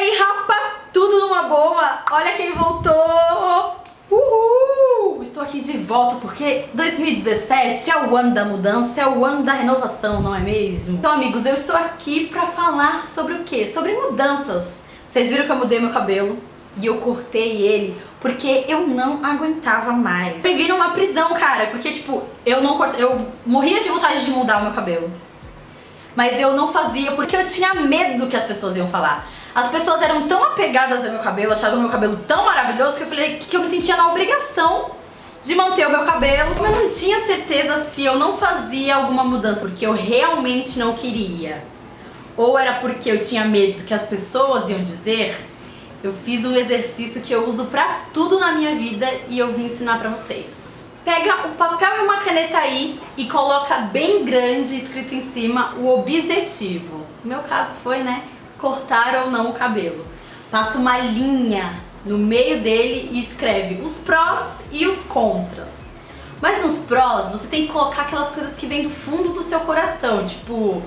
aí, rapa? Tudo numa boa? Olha quem voltou! Uhul! Estou aqui de volta porque 2017 é o ano da mudança, é o ano da renovação, não é mesmo? Então, amigos, eu estou aqui pra falar sobre o quê? Sobre mudanças. Vocês viram que eu mudei meu cabelo e eu cortei ele porque eu não aguentava mais. Foi vir uma prisão, cara, porque, tipo, eu não cortei, eu morria de vontade de mudar o meu cabelo. Mas eu não fazia porque eu tinha medo que as pessoas iam falar. As pessoas eram tão apegadas ao meu cabelo, achavam meu cabelo tão maravilhoso que eu falei que eu me sentia na obrigação de manter o meu cabelo. Mas não tinha certeza se eu não fazia alguma mudança porque eu realmente não queria. Ou era porque eu tinha medo que as pessoas iam dizer. Eu fiz um exercício que eu uso pra tudo na minha vida e eu vim ensinar pra vocês. Pega um papel e uma caneta aí e coloca bem grande escrito em cima o objetivo. No meu caso foi, né, cortar ou não o cabelo. Passa uma linha no meio dele e escreve os prós e os contras. Mas nos prós, você tem que colocar aquelas coisas que vêm do fundo do seu coração, tipo,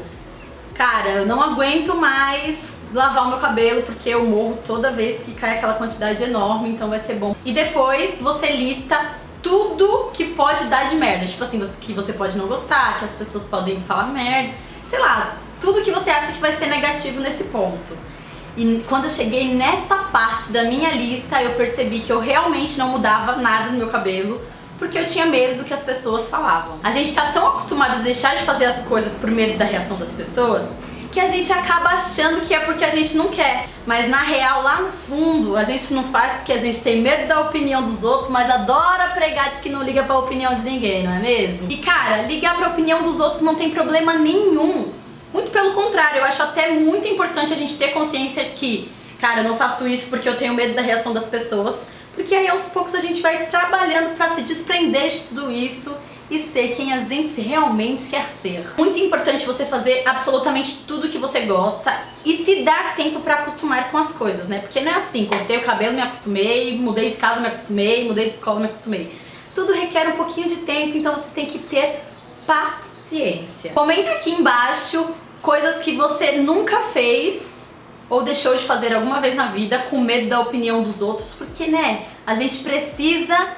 cara, eu não aguento mais lavar o meu cabelo porque eu morro toda vez que cai aquela quantidade enorme, então vai ser bom. E depois você lista tudo que pode dar de merda, tipo assim, que você pode não gostar, que as pessoas podem falar merda, sei lá, tudo que você acha que vai ser negativo nesse ponto. E quando eu cheguei nessa parte da minha lista, eu percebi que eu realmente não mudava nada no meu cabelo, porque eu tinha medo do que as pessoas falavam. A gente tá tão acostumado a deixar de fazer as coisas por medo da reação das pessoas, que a gente acaba achando que é porque a gente não quer. Mas na real, lá no fundo, a gente não faz porque a gente tem medo da opinião dos outros, mas adora pregar de que não liga pra opinião de ninguém, não é mesmo? E cara, ligar pra opinião dos outros não tem problema nenhum. Muito pelo contrário, eu acho até muito importante a gente ter consciência que, cara, eu não faço isso porque eu tenho medo da reação das pessoas, porque aí aos poucos a gente vai trabalhando pra se desprender de tudo isso e ser quem a gente realmente quer ser. Muito importante você fazer absolutamente tudo que você gosta e se dar tempo pra acostumar com as coisas, né? Porque não é assim, cortei o cabelo, me acostumei, mudei de casa, me acostumei, mudei de escola, me acostumei. Tudo requer um pouquinho de tempo, então você tem que ter paciência. Comenta aqui embaixo coisas que você nunca fez ou deixou de fazer alguma vez na vida com medo da opinião dos outros, porque, né, a gente precisa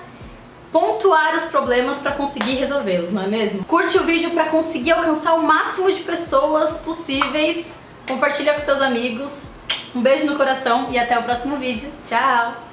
pontuar os problemas para conseguir resolvê-los, não é mesmo? Curte o vídeo para conseguir alcançar o máximo de pessoas possíveis, compartilha com seus amigos, um beijo no coração e até o próximo vídeo. Tchau!